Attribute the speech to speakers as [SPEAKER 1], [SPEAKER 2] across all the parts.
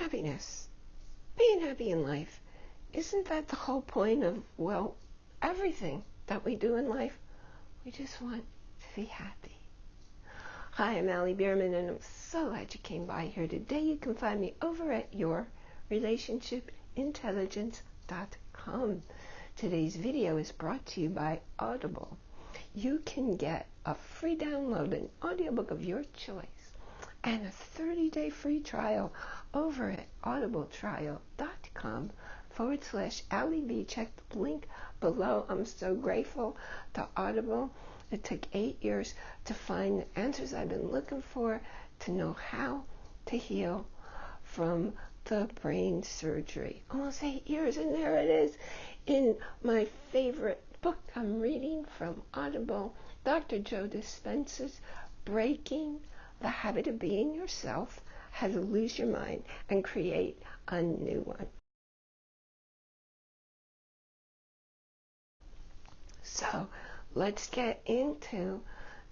[SPEAKER 1] happiness, being happy in life. Isn't that the whole point of, well, everything that we do in life? We just want to be happy. Hi, I'm Allie Bierman, and I'm so glad you came by here today. You can find me over at yourrelationshipintelligence.com. Today's video is brought to you by Audible. You can get a free download, an audiobook of your choice, and a 30-day free trial over at audibletrial.com forward slash Allie B. Check the link below. I'm so grateful to Audible it took eight years to find the answers I've been looking for to know how to heal from the brain surgery. Almost eight years, and there it is in my favorite book I'm reading from Audible, Dr. Joe Dispenza's Breaking the Habit of Being Yourself How to Lose Your Mind and Create a New One. So, let's get into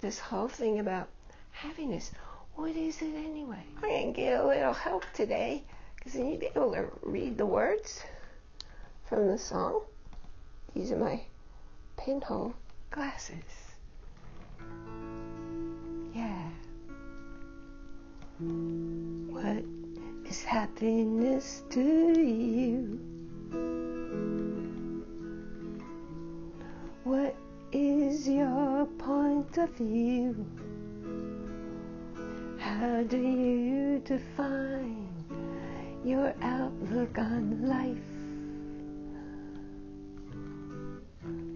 [SPEAKER 1] this whole thing about happiness. What is it anyway? I'm going to get a little help today because I need to be able to read the words from the song. These are my pinhole glasses. Yeah. What is happiness to you? What is your point of view? How do you define your outlook on life?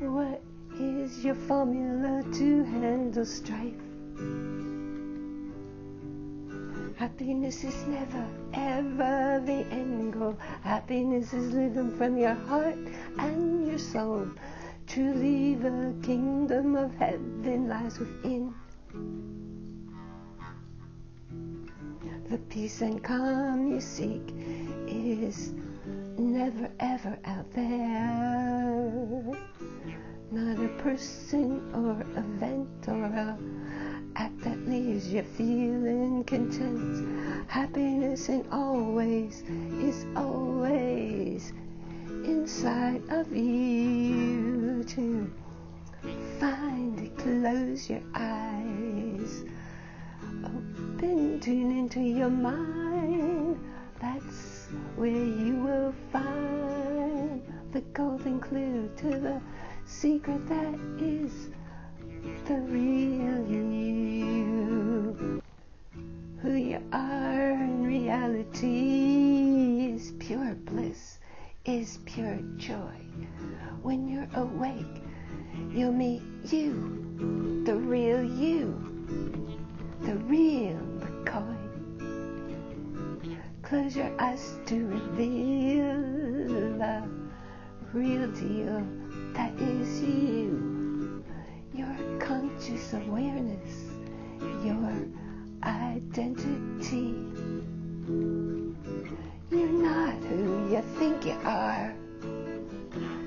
[SPEAKER 1] What is your formula to handle strife? Happiness is never, ever the end goal. Happiness is living from your heart and your soul. Truly the kingdom of heaven lies within. The peace and calm you seek is never ever out there. Not a person or event leaves you feeling content. Happiness in always is always inside of you to find it. Close your eyes. Open, tune into your mind. That's where you will find the golden clue to the secret that is the real you. You are in reality is pure bliss is pure joy. When you're awake, you'll meet you, the real you, the real McCoy. Close your eyes to reveal the real deal that is you, your conscious awareness, your identity. You're not who you think you are.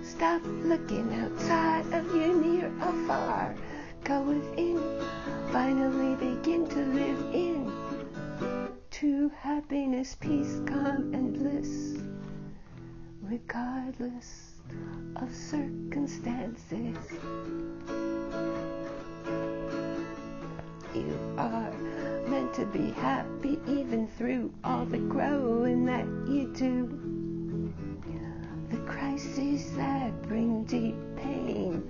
[SPEAKER 1] Stop looking outside of you, near or far. Go within, finally begin to live in true happiness, peace, calm, and bliss, regardless of circumstances. You to be happy even through all the growing that you do. The crises that bring deep pain,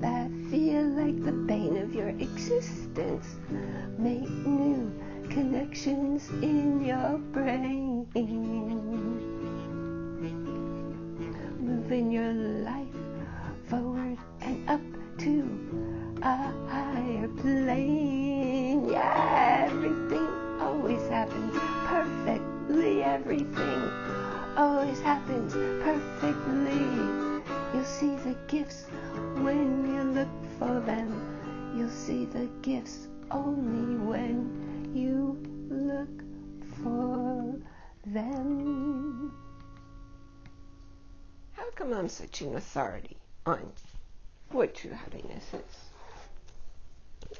[SPEAKER 1] that feel like the bane of your existence, make new connections in your brain. Moving your life forward and up to a higher plane. Perfectly. You'll see the gifts when you look for them. You'll see the gifts only when you look for them. How come I'm such an authority on what true happiness is?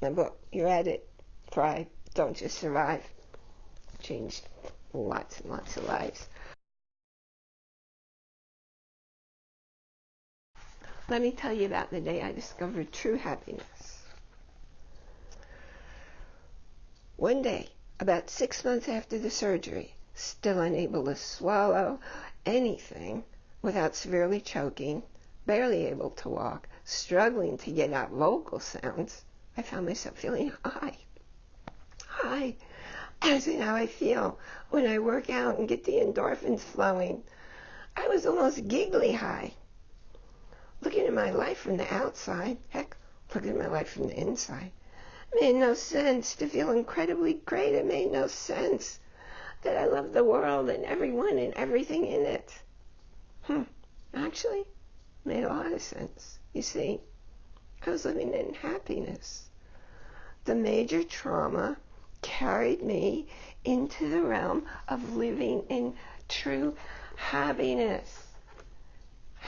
[SPEAKER 1] My book, You're at it, thrive, don't just survive. Changed lots and lots of lives. Let me tell you about the day I discovered true happiness. One day, about six months after the surgery, still unable to swallow anything without severely choking, barely able to walk, struggling to get out vocal sounds, I found myself feeling high. High, as in how I feel when I work out and get the endorphins flowing. I was almost giggly high looking at my life from the outside, heck, looking at my life from the inside, made no sense to feel incredibly great. It made no sense that I loved the world and everyone and everything in it. Hmm. Actually, made a lot of sense. You see, I was living in happiness. The major trauma carried me into the realm of living in true happiness.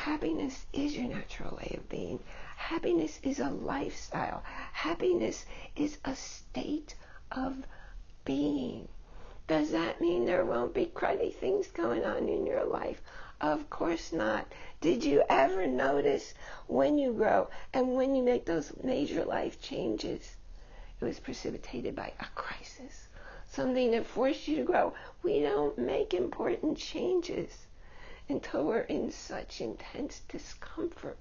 [SPEAKER 1] Happiness is your natural way of being. Happiness is a lifestyle. Happiness is a state of being. Does that mean there won't be cruddy things going on in your life? Of course not. Did you ever notice when you grow and when you make those major life changes? It was precipitated by a crisis, something that forced you to grow. We don't make important changes until we're in such intense discomfort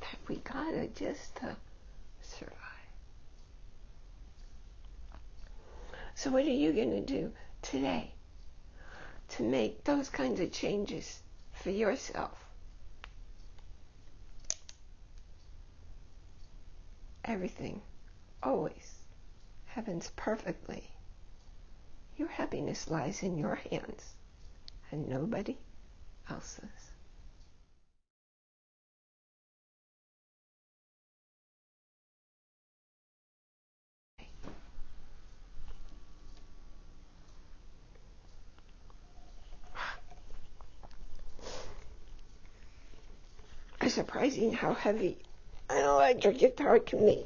[SPEAKER 1] that we gotta just uh, survive. So, what are you to do today to make those kinds of changes for yourself? Everything always happens perfectly. Your happiness lies in your hands and nobody else's. It's surprising how heavy an electric guitar can be.